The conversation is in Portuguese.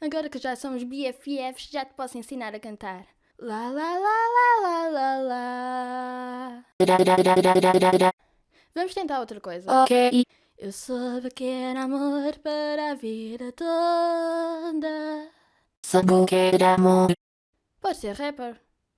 Agora que já somos BFFs, já te posso ensinar a cantar. Lá lá lá lá lá lá lá. Vamos tentar outra coisa. Ok. Eu soube que era amor para a vida toda. Soube que era amor. Pode ser rapper.